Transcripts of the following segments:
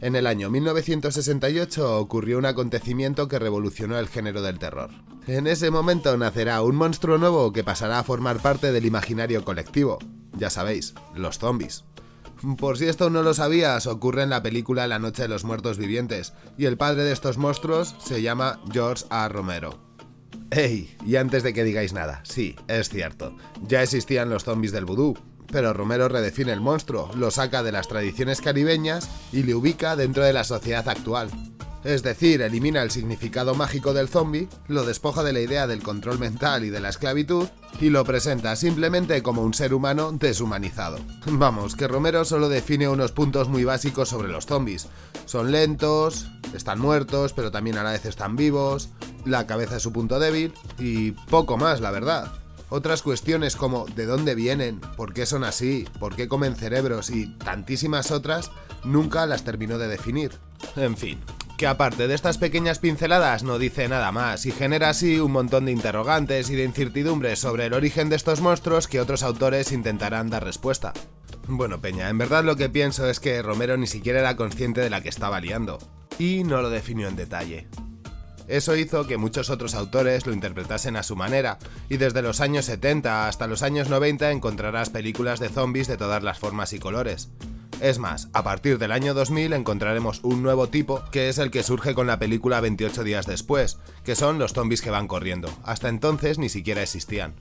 En el año 1968 ocurrió un acontecimiento que revolucionó el género del terror. En ese momento nacerá un monstruo nuevo que pasará a formar parte del imaginario colectivo. Ya sabéis, los zombies. Por si esto no lo sabías, ocurre en la película La Noche de los Muertos Vivientes, y el padre de estos monstruos se llama George A. Romero. ¡Ey! Y antes de que digáis nada, sí, es cierto, ya existían los zombies del vudú, pero Romero redefine el monstruo, lo saca de las tradiciones caribeñas y le ubica dentro de la sociedad actual. Es decir, elimina el significado mágico del zombie, lo despoja de la idea del control mental y de la esclavitud, y lo presenta simplemente como un ser humano deshumanizado. Vamos, que Romero solo define unos puntos muy básicos sobre los zombies. Son lentos, están muertos, pero también a la vez están vivos, la cabeza es su punto débil, y poco más, la verdad. Otras cuestiones como de dónde vienen, por qué son así, por qué comen cerebros y tantísimas otras, nunca las terminó de definir. En fin, que aparte de estas pequeñas pinceladas no dice nada más y genera así un montón de interrogantes y de incertidumbres sobre el origen de estos monstruos que otros autores intentarán dar respuesta. Bueno, Peña, en verdad lo que pienso es que Romero ni siquiera era consciente de la que estaba liando, y no lo definió en detalle. Eso hizo que muchos otros autores lo interpretasen a su manera, y desde los años 70 hasta los años 90 encontrarás películas de zombies de todas las formas y colores. Es más, a partir del año 2000 encontraremos un nuevo tipo, que es el que surge con la película 28 días después, que son los zombies que van corriendo. Hasta entonces ni siquiera existían.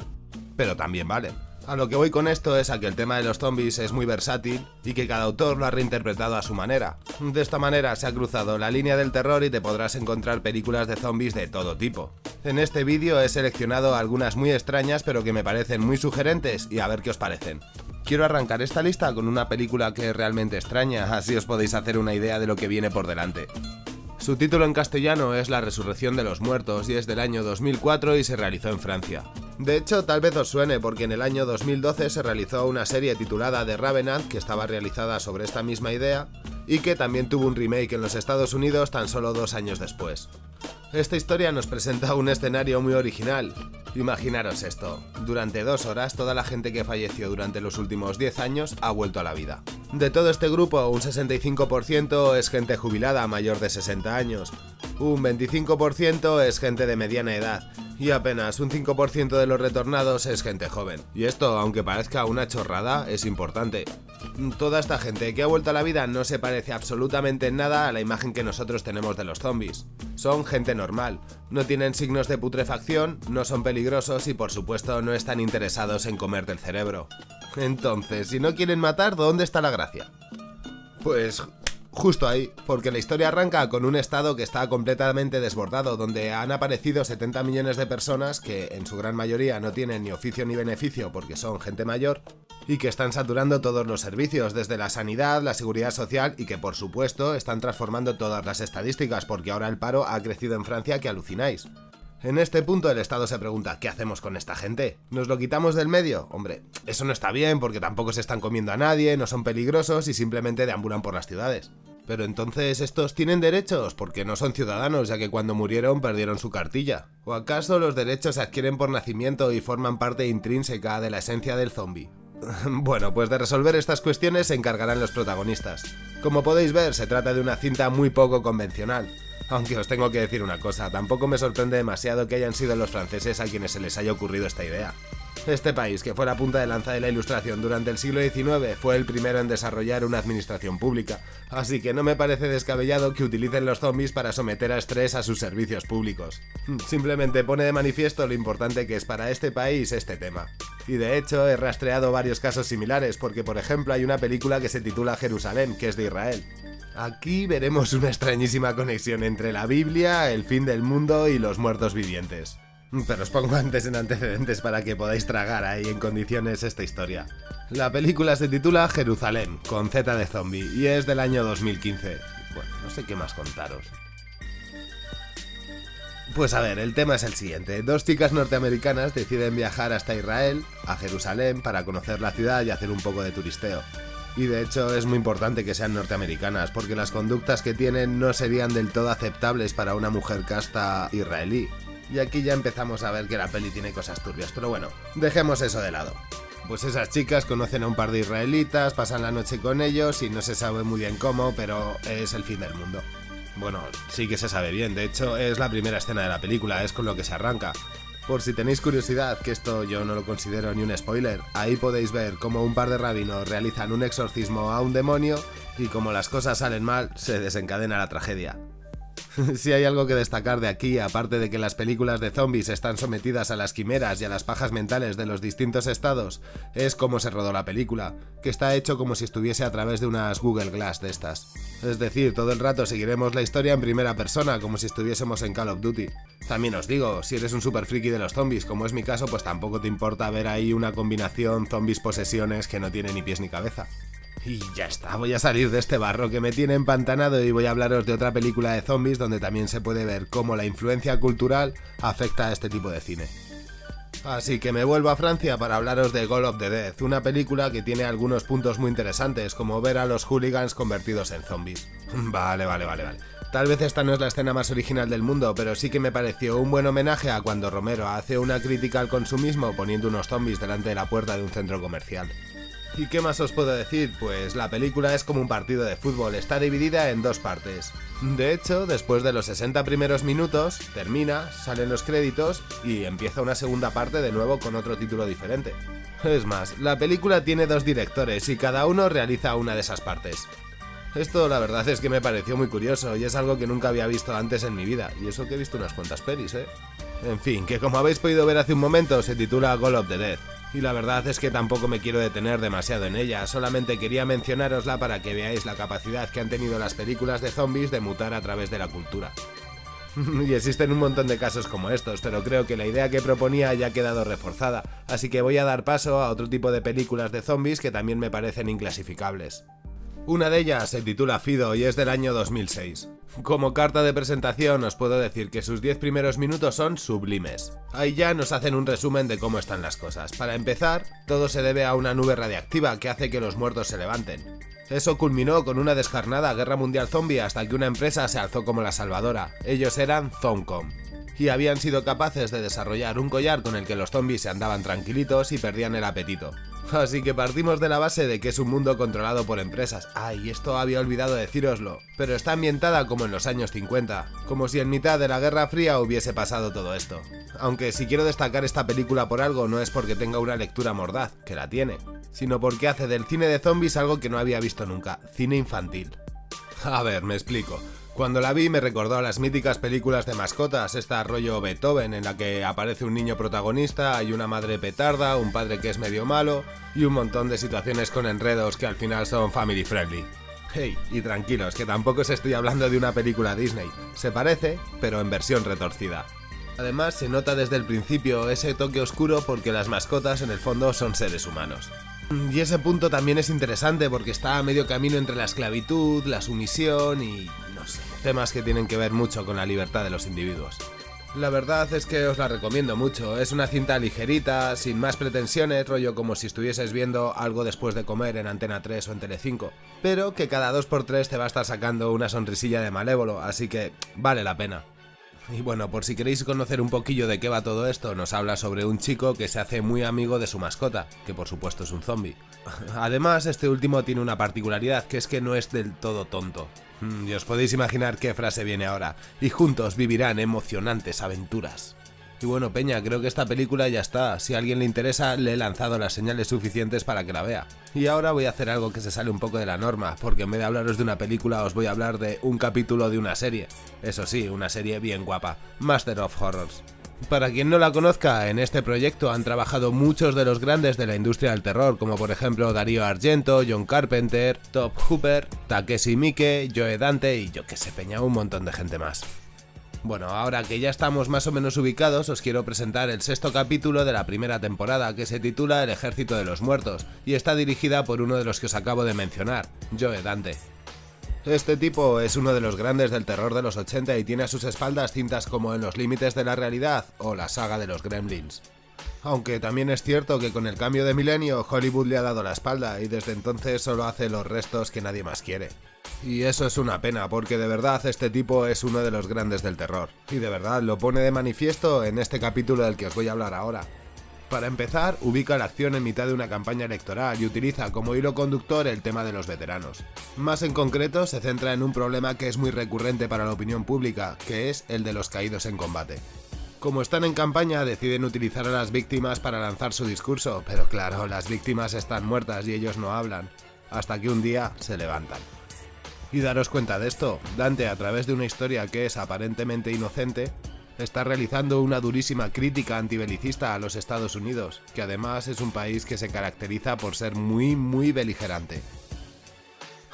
Pero también valen. A lo que voy con esto es a que el tema de los zombies es muy versátil y que cada autor lo ha reinterpretado a su manera. De esta manera se ha cruzado la línea del terror y te podrás encontrar películas de zombies de todo tipo. En este vídeo he seleccionado algunas muy extrañas pero que me parecen muy sugerentes y a ver qué os parecen. Quiero arrancar esta lista con una película que es realmente extraña, así os podéis hacer una idea de lo que viene por delante. Su título en castellano es La Resurrección de los Muertos y es del año 2004 y se realizó en Francia. De hecho, tal vez os suene porque en el año 2012 se realizó una serie titulada The Ravenant que estaba realizada sobre esta misma idea y que también tuvo un remake en los Estados Unidos tan solo dos años después. Esta historia nos presenta un escenario muy original. Imaginaros esto, durante dos horas toda la gente que falleció durante los últimos 10 años ha vuelto a la vida. De todo este grupo, un 65% es gente jubilada mayor de 60 años, un 25% es gente de mediana edad y apenas un 5% de los retornados es gente joven. Y esto, aunque parezca una chorrada, es importante. Toda esta gente que ha vuelto a la vida no se parece absolutamente en nada a la imagen que nosotros tenemos de los zombies. Son gente normal, no tienen signos de putrefacción, no son peligrosos y por supuesto no están interesados en comer del cerebro. Entonces, si no quieren matar, ¿dónde está la gracia? Pues justo ahí, porque la historia arranca con un estado que está completamente desbordado, donde han aparecido 70 millones de personas que en su gran mayoría no tienen ni oficio ni beneficio porque son gente mayor, y que están saturando todos los servicios, desde la sanidad, la seguridad social y que por supuesto están transformando todas las estadísticas porque ahora el paro ha crecido en Francia que alucináis. En este punto el Estado se pregunta, ¿qué hacemos con esta gente? ¿Nos lo quitamos del medio? Hombre, eso no está bien porque tampoco se están comiendo a nadie, no son peligrosos y simplemente deambulan por las ciudades. Pero entonces estos tienen derechos porque no son ciudadanos ya que cuando murieron perdieron su cartilla. ¿O acaso los derechos se adquieren por nacimiento y forman parte intrínseca de la esencia del zombie? Bueno, pues de resolver estas cuestiones se encargarán los protagonistas. Como podéis ver, se trata de una cinta muy poco convencional. Aunque os tengo que decir una cosa, tampoco me sorprende demasiado que hayan sido los franceses a quienes se les haya ocurrido esta idea. Este país, que fue la punta de lanza de la ilustración durante el siglo XIX, fue el primero en desarrollar una administración pública, así que no me parece descabellado que utilicen los zombies para someter a estrés a sus servicios públicos. Simplemente pone de manifiesto lo importante que es para este país este tema. Y de hecho he rastreado varios casos similares, porque por ejemplo hay una película que se titula Jerusalén, que es de Israel. Aquí veremos una extrañísima conexión entre la Biblia, el fin del mundo y los muertos vivientes. Pero os pongo antes en antecedentes para que podáis tragar ahí en condiciones esta historia. La película se titula Jerusalén, con Z de zombie, y es del año 2015. Bueno, no sé qué más contaros. Pues a ver, el tema es el siguiente. Dos chicas norteamericanas deciden viajar hasta Israel, a Jerusalén, para conocer la ciudad y hacer un poco de turisteo. Y de hecho es muy importante que sean norteamericanas, porque las conductas que tienen no serían del todo aceptables para una mujer casta israelí. Y aquí ya empezamos a ver que la peli tiene cosas turbias, pero bueno, dejemos eso de lado. pues esas chicas conocen a un par de israelitas, pasan la noche con ellos y no se sabe muy bien cómo, pero es el fin del mundo. Bueno, sí que se sabe bien, de hecho es la primera escena de la película, es con lo que se arranca. Por si tenéis curiosidad, que esto yo no lo considero ni un spoiler, ahí podéis ver cómo un par de rabinos realizan un exorcismo a un demonio y como las cosas salen mal, se desencadena la tragedia. si hay algo que destacar de aquí, aparte de que las películas de zombies están sometidas a las quimeras y a las pajas mentales de los distintos estados, es cómo se rodó la película, que está hecho como si estuviese a través de unas Google Glass de estas. Es decir, todo el rato seguiremos la historia en primera persona, como si estuviésemos en Call of Duty. También os digo, si eres un super friki de los zombies, como es mi caso, pues tampoco te importa ver ahí una combinación zombies posesiones que no tiene ni pies ni cabeza. Y ya está, voy a salir de este barro que me tiene empantanado y voy a hablaros de otra película de zombies donde también se puede ver cómo la influencia cultural afecta a este tipo de cine. Así que me vuelvo a Francia para hablaros de Goal of the Death, una película que tiene algunos puntos muy interesantes, como ver a los hooligans convertidos en zombies. Vale, vale, vale, vale. Tal vez esta no es la escena más original del mundo, pero sí que me pareció un buen homenaje a cuando Romero hace una crítica al consumismo poniendo unos zombies delante de la puerta de un centro comercial. ¿Y qué más os puedo decir? Pues la película es como un partido de fútbol, está dividida en dos partes. De hecho, después de los 60 primeros minutos, termina, salen los créditos y empieza una segunda parte de nuevo con otro título diferente. Es más, la película tiene dos directores y cada uno realiza una de esas partes. Esto la verdad es que me pareció muy curioso y es algo que nunca había visto antes en mi vida, y eso que he visto unas cuantas pelis, ¿eh? En fin, que como habéis podido ver hace un momento, se titula Goal of the Dead y la verdad es que tampoco me quiero detener demasiado en ella, solamente quería mencionárosla para que veáis la capacidad que han tenido las películas de zombies de mutar a través de la cultura. y existen un montón de casos como estos, pero creo que la idea que proponía ya ha quedado reforzada, así que voy a dar paso a otro tipo de películas de zombies que también me parecen inclasificables. Una de ellas se titula Fido y es del año 2006. Como carta de presentación os puedo decir que sus 10 primeros minutos son sublimes. Ahí ya nos hacen un resumen de cómo están las cosas. Para empezar, todo se debe a una nube radiactiva que hace que los muertos se levanten. Eso culminó con una descarnada guerra mundial zombie hasta que una empresa se alzó como la salvadora. Ellos eran Zoncom y habían sido capaces de desarrollar un collar con el que los zombies se andaban tranquilitos y perdían el apetito. Así que partimos de la base de que es un mundo controlado por empresas. Ay, esto había olvidado decíroslo. Pero está ambientada como en los años 50, como si en mitad de la Guerra Fría hubiese pasado todo esto. Aunque si quiero destacar esta película por algo no es porque tenga una lectura mordaz, que la tiene, sino porque hace del cine de zombies algo que no había visto nunca, cine infantil. A ver, me explico. Cuando la vi me recordó a las míticas películas de mascotas, esta rollo Beethoven en la que aparece un niño protagonista, hay una madre petarda, un padre que es medio malo y un montón de situaciones con enredos que al final son family friendly. Hey, y tranquilos, que tampoco os estoy hablando de una película Disney. Se parece, pero en versión retorcida. Además, se nota desde el principio ese toque oscuro porque las mascotas en el fondo son seres humanos. Y ese punto también es interesante porque está a medio camino entre la esclavitud, la sumisión y temas que tienen que ver mucho con la libertad de los individuos. La verdad es que os la recomiendo mucho, es una cinta ligerita, sin más pretensiones, rollo como si estuvieses viendo algo después de comer en Antena 3 o en Telecinco, pero que cada 2x3 te va a estar sacando una sonrisilla de malévolo, así que vale la pena. Y bueno, por si queréis conocer un poquillo de qué va todo esto, nos habla sobre un chico que se hace muy amigo de su mascota, que por supuesto es un zombie. Además, este último tiene una particularidad, que es que no es del todo tonto. Mm, y os podéis imaginar qué frase viene ahora. Y juntos vivirán emocionantes aventuras. Y bueno, Peña, creo que esta película ya está. Si a alguien le interesa, le he lanzado las señales suficientes para que la vea. Y ahora voy a hacer algo que se sale un poco de la norma, porque en vez de hablaros de una película, os voy a hablar de un capítulo de una serie. Eso sí, una serie bien guapa. Master of Horrors. Para quien no la conozca, en este proyecto han trabajado muchos de los grandes de la industria del terror, como por ejemplo Darío Argento, John Carpenter, Top Hooper, Takeshi Miike, Joe Dante y yo que sé, peña, un montón de gente más. Bueno, ahora que ya estamos más o menos ubicados, os quiero presentar el sexto capítulo de la primera temporada, que se titula El Ejército de los Muertos, y está dirigida por uno de los que os acabo de mencionar, Joe Dante. Este tipo es uno de los grandes del terror de los 80 y tiene a sus espaldas cintas como En los límites de la realidad o la saga de los Gremlins. Aunque también es cierto que con el cambio de milenio Hollywood le ha dado la espalda y desde entonces solo hace los restos que nadie más quiere. Y eso es una pena porque de verdad este tipo es uno de los grandes del terror. Y de verdad lo pone de manifiesto en este capítulo del que os voy a hablar ahora. Para empezar, ubica la acción en mitad de una campaña electoral y utiliza como hilo conductor el tema de los veteranos. Más en concreto, se centra en un problema que es muy recurrente para la opinión pública, que es el de los caídos en combate. Como están en campaña, deciden utilizar a las víctimas para lanzar su discurso, pero claro, las víctimas están muertas y ellos no hablan, hasta que un día se levantan. Y daros cuenta de esto, Dante a través de una historia que es aparentemente inocente, está realizando una durísima crítica antibelicista a los Estados Unidos, que además es un país que se caracteriza por ser muy muy beligerante.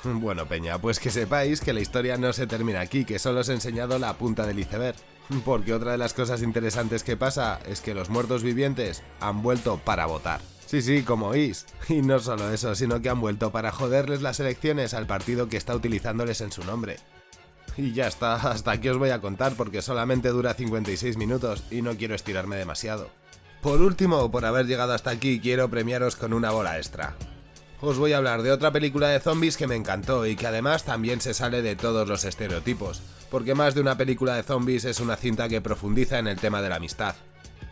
Bueno, Peña, pues que sepáis que la historia no se termina aquí, que solo os he enseñado la punta del iceberg. Porque otra de las cosas interesantes que pasa es que los muertos vivientes han vuelto para votar. Sí, sí, como oís. Y no solo eso, sino que han vuelto para joderles las elecciones al partido que está utilizándoles en su nombre. Y ya está, hasta aquí os voy a contar porque solamente dura 56 minutos y no quiero estirarme demasiado. Por último, por haber llegado hasta aquí, quiero premiaros con una bola extra. Os voy a hablar de otra película de zombies que me encantó y que además también se sale de todos los estereotipos, porque más de una película de zombies es una cinta que profundiza en el tema de la amistad.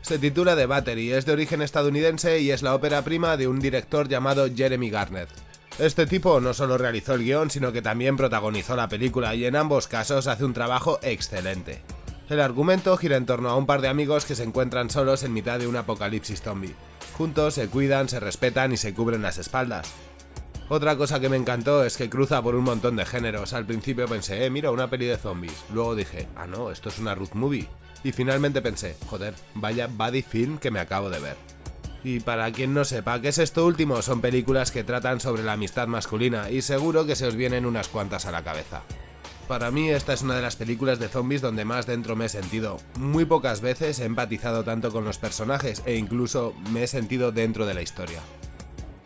Se titula The Battery, es de origen estadounidense y es la ópera prima de un director llamado Jeremy Garnett. Este tipo no solo realizó el guion, sino que también protagonizó la película y en ambos casos hace un trabajo excelente. El argumento gira en torno a un par de amigos que se encuentran solos en mitad de un apocalipsis zombie. Juntos se cuidan, se respetan y se cubren las espaldas. Otra cosa que me encantó es que cruza por un montón de géneros. Al principio pensé, eh, mira, una peli de zombies. Luego dije, ah no, esto es una root movie. Y finalmente pensé, joder, vaya buddy film que me acabo de ver. Y para quien no sepa qué es esto último, son películas que tratan sobre la amistad masculina y seguro que se os vienen unas cuantas a la cabeza. Para mí esta es una de las películas de zombies donde más dentro me he sentido. Muy pocas veces he empatizado tanto con los personajes e incluso me he sentido dentro de la historia.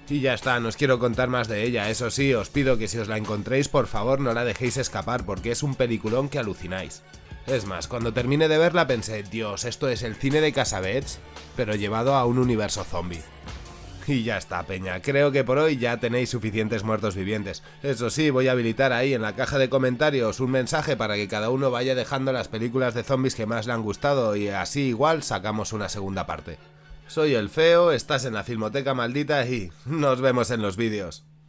Y ya está, no os quiero contar más de ella, eso sí, os pido que si os la encontréis por favor no la dejéis escapar porque es un peliculón que alucináis. Es más, cuando terminé de verla pensé, Dios, esto es el cine de Casabets, pero llevado a un universo zombie. Y ya está, peña, creo que por hoy ya tenéis suficientes muertos vivientes. Eso sí, voy a habilitar ahí en la caja de comentarios un mensaje para que cada uno vaya dejando las películas de zombies que más le han gustado y así igual sacamos una segunda parte. Soy el feo, estás en la Filmoteca Maldita y nos vemos en los vídeos.